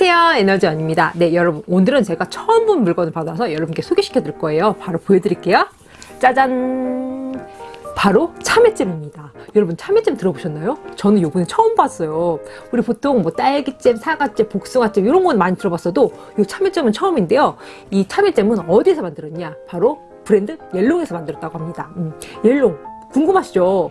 안녕하세요. 에너지원입니다. 네 여러분 오늘은 제가 처음 본 물건을 받아서 여러분께 소개시켜 드릴 거예요. 바로 보여드릴게요. 짜잔! 바로 참외잼입니다. 여러분 참외잼 들어보셨나요? 저는 요번에 처음 봤어요. 우리 보통 뭐 딸기잼, 사과잼, 복숭아잼 이런 건 많이 들어봤어도 이 참외잼은 처음인데요. 이 참외잼은 어디서 만들었냐? 바로 브랜드 옐롱에서 만들었다고 합니다. 음, 옐롱 궁금하시죠?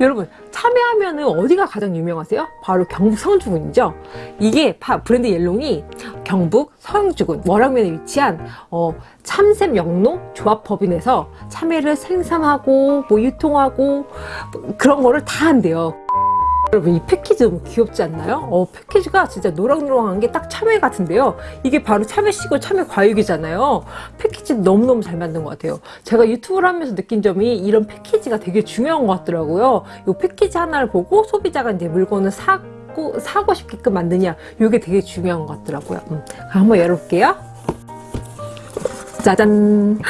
여러분 참외하면 은 어디가 가장 유명하세요? 바로 경북 성주군이죠. 이게 브랜드 옐롱이 경북 성주군 월악면에 위치한 어, 참샘 영농 조합법인에서 참외를 생산하고 뭐 유통하고 뭐 그런 거를 다 한대요. 여러분 이 패키지 너무 귀엽지 않나요? 어, 패키지가 진짜 노랑노랑한 게 딱 참외 같은데요. 이게 바로 참외씨고 참외 과육이잖아요. 패키지 너무너무 잘 만든 것 같아요. 제가 유튜브를 하면서 느낀 점이 이런 패키지가 되게 중요한 것 같더라고요. 이 패키지 하나를 보고 소비자가 이제 물건을 사고, 사고 싶게끔 만드냐 이게 되게 중요한 것 같더라고요. 음, 한번 열어볼게요. 짜잔!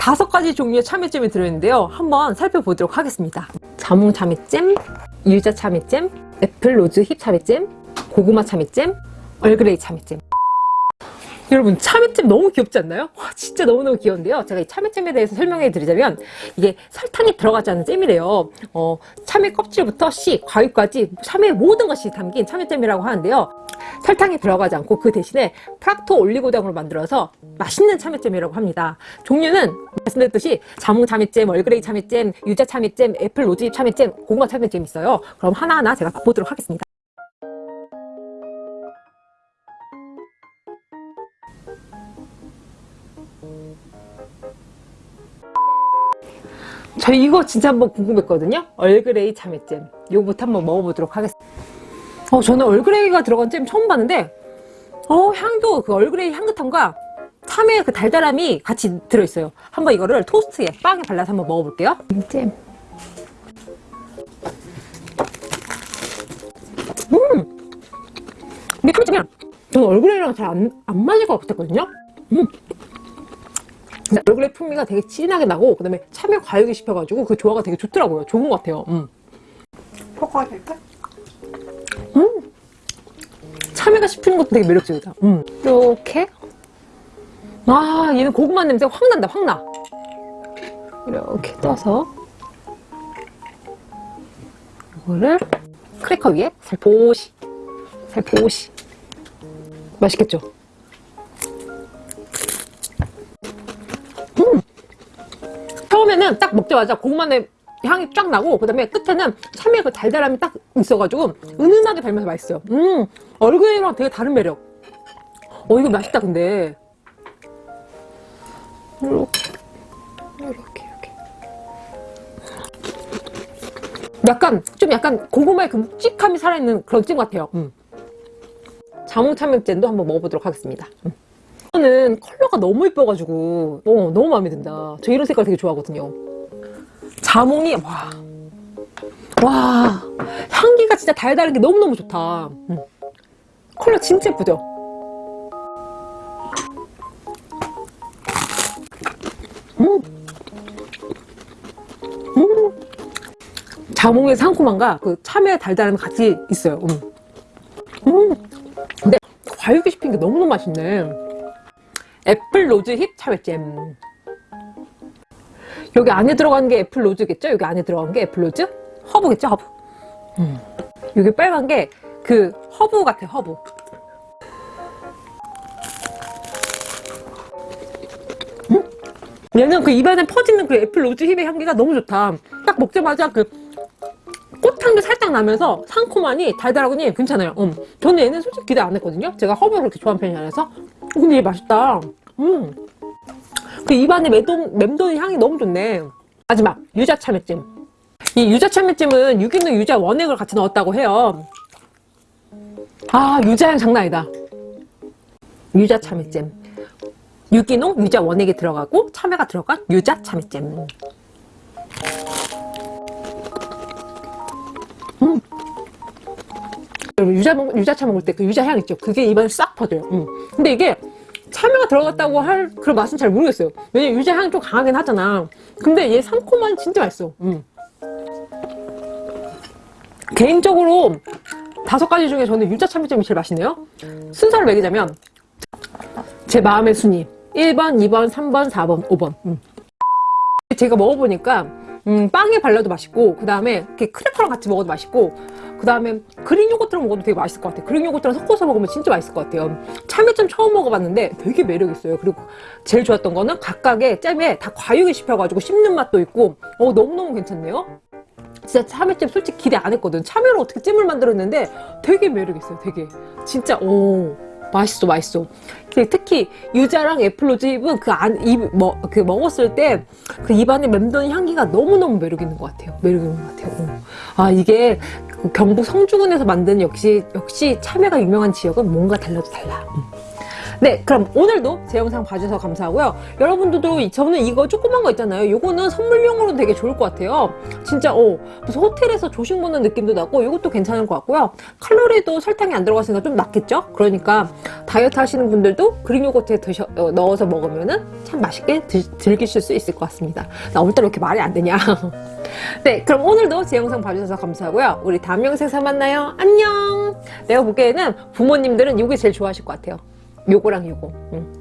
다섯 가지 종류의 참외잼이 들어있는데요. 한번 살펴보도록 하겠습니다. 자몽 참외잼, 유자 참외잼, apple rose hip 참외잼, 고구마 참외잼, 얼그레이 참외잼. 여러분 참외잼 너무 귀엽지 않나요? 와 진짜 너무너무 귀여운데요. 제가 이 참외잼에 대해서 설명해 드리자면 이게 설탕이 들어가지 않은 잼이래요. 어, 참외 껍질부터 씨, 과육까지 참외 모든 것이 담긴 참외잼이라고 하는데요. 설탕이 들어가지 않고 그 대신에 프락토 올리고당으로 만들어서 맛있는 참외잼이라고 합니다. 종류는 말씀드렸듯이 자몽 참외잼, 얼그레이 참외잼, 유자 참외잼, apple rose hip 참외잼, 고구마 참외잼 있어요. 그럼 하나하나 제가 맛보도록 하겠습니다. 저 이거 진짜 한번 궁금했거든요. 얼그레이 참외잼. 이거부터 한번 먹어보도록 하겠습니다. 어, 저는 얼그레이가 들어간 잼 처음 봤는데 어, 향도 그 얼그레이 향긋함과 참외의 그 달달함이 같이 들어있어요. 한번 이거를 토스트에 빵에 발라서 한번 먹어볼게요. 잼. 음! 이게 참외잼이야. 저는 얼그레이랑 잘 안 안 맞을 것 같았거든요. 음. 얼그레이 풍미가 되게 진하게 나고 그 다음에 참외 과육이 씹혀가지고 그 조화가 되게 좋더라고요. 좋은 것 같아요. 음. 포카될까? 음. 참외가 씹히는 것도 되게 매력적이다. 음. 이렇게 아 얘는 고구마 냄새 확 난다 확 나. 이렇게 떠서 이거를 크래커 위에 살포시 살포시 맛있겠죠? 처음에는 딱 먹자마자 고구마 냄 향이 쫙 나고 그 다음에 끝에는 참외 그 달달함이 딱 있어가지고 은은하게 달면서 맛있어요. 음 얼그레이랑 되게 다른 매력. 어 이거 맛있다 근데. 이렇게 이렇게 이렇게 약간 좀 약간 고구마의 그 묵직함이 살아있는 그런 찜 같아요. 음. 자몽 참외 잼도 한번 먹어보도록 하겠습니다. 음. 이거는 컬러가 너무 예뻐가지고 어, 너무 마음에 든다 저 이런 색깔 되게 좋아하거든요 자몽이 와, 와 향기가 진짜 달달한 게 너무너무 좋다 음. 컬러 진짜 예쁘죠? 음. 음. 자몽의 상콤함과 그 참외의 달달함이 같이 있어요 음. 음. 근데 과육이 씹힌 게 너무너무 맛있네 apple rose hip 참외잼 여기 안에 들어간 게 apple rose겠죠? 여기 안에 들어간 게 apple rose? 허브겠죠? 허브 음. 여기 빨간 게 그 허브 같아 허브 음? 얘는 그 입안에 퍼지는 그 apple rose hip의 향기가 너무 좋다 딱 먹자마자 그 꽃향도 살짝 나면서 상콤하니 달달하니 괜찮아요 음. 저는 얘는 솔직히 기대 안 했거든요 제가 허브를 그렇게 좋아하는 편이 아니라서 근데 얘 맛있다 음. 그 입안에 맴돈, 맴도는 향이 너무 좋네. 마지막 유자 참외찜. 이 유자 참외찜은 유기농 유자 원액을 같이 넣었다고 해요. 아 유자향 장난 아니다. 유자 참외찜. 유기농 유자 원액이 들어가고 참외가 들어간 유자 참외찜. 음. 유자, 유자차 먹을 때 그 유자향 있죠? 그게 입안에 싹 퍼져요. 음. 근데 이게 참외가 들어갔다고 할 그런 맛은 잘 모르겠어요 왜냐면 유자 향이 좀 강하긴 하잖아 근데 얘 상콤한 진짜 맛있어 음. 개인적으로 다섯 가지 중에 저는 유자 참외잼이 제일 맛있네요. 순서를 매기자면 제 마음의 순위 1번, 2번, 3번, 4번, 5번. 음. 제가 먹어보니까 음, 빵에 발라도 맛있고 그 다음에 이렇게 크래커랑 같이 먹어도 맛있고 그 다음에 그릭 요거트랑 먹어도 되게 맛있을 것 같아요. 그릭 요거트랑 섞어서 먹으면 진짜 맛있을 것 같아요. 참외잼 처음 먹어봤는데 되게 매력 있어요. 그리고 제일 좋았던 거는 각각의 잼에 다 과육이 씹혀가지고 씹는 맛도 있고 어 너무너무 괜찮네요. 진짜 참외잼 솔직히 기대 안 했거든. 참외로 어떻게 잼을 만들었는데 되게 매력 있어요. 되게 진짜 오 맛있어 맛있어. 그 특히 유자랑 애플로즈입은 그 안 입 뭐 그 먹었을 때 그 입안에 맴도는 향기가 너무 너무 매력 있는 것 같아요. 매력 있는 것 같아요. 어. 아 이게 그 경북 성주군에서 만든 역시 역시 참외가 유명한 지역은 뭔가 달라도 달라. 음. 네, 그럼 오늘도 제 영상 봐주셔서 감사하고요. 여러분들도 이- 저는 이거 조그만 거 있잖아요. 요거는 선물용으로 되게 좋을 것 같아요. 진짜 어 무슨 호텔에서 조식 먹는 느낌도 나고 이것도 괜찮을 것 같고요. 칼로리도 설탕이 안 들어갔으니까 좀 낫겠죠? 그러니까 다이어트 하시는 분들도 그릭 요거트에 드셔, 어, 넣어서 먹으면은 참 맛있게 드, 즐기실 수 있을 것 같습니다. 나 오늘따라 왜 이렇게 말이 안 되냐? 네, 그럼 오늘도 제 영상 봐주셔서 감사하고요. 우리 다음 영상에서 만나요. 안녕! 내가 보기에는 부모님들은 이게 제일 좋아하실 것 같아요. 요거랑 요거. 응.